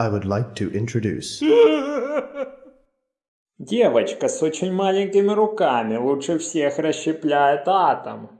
I would like to introduce Девочка с очень маленькими руками лучше всех расщепляет атом.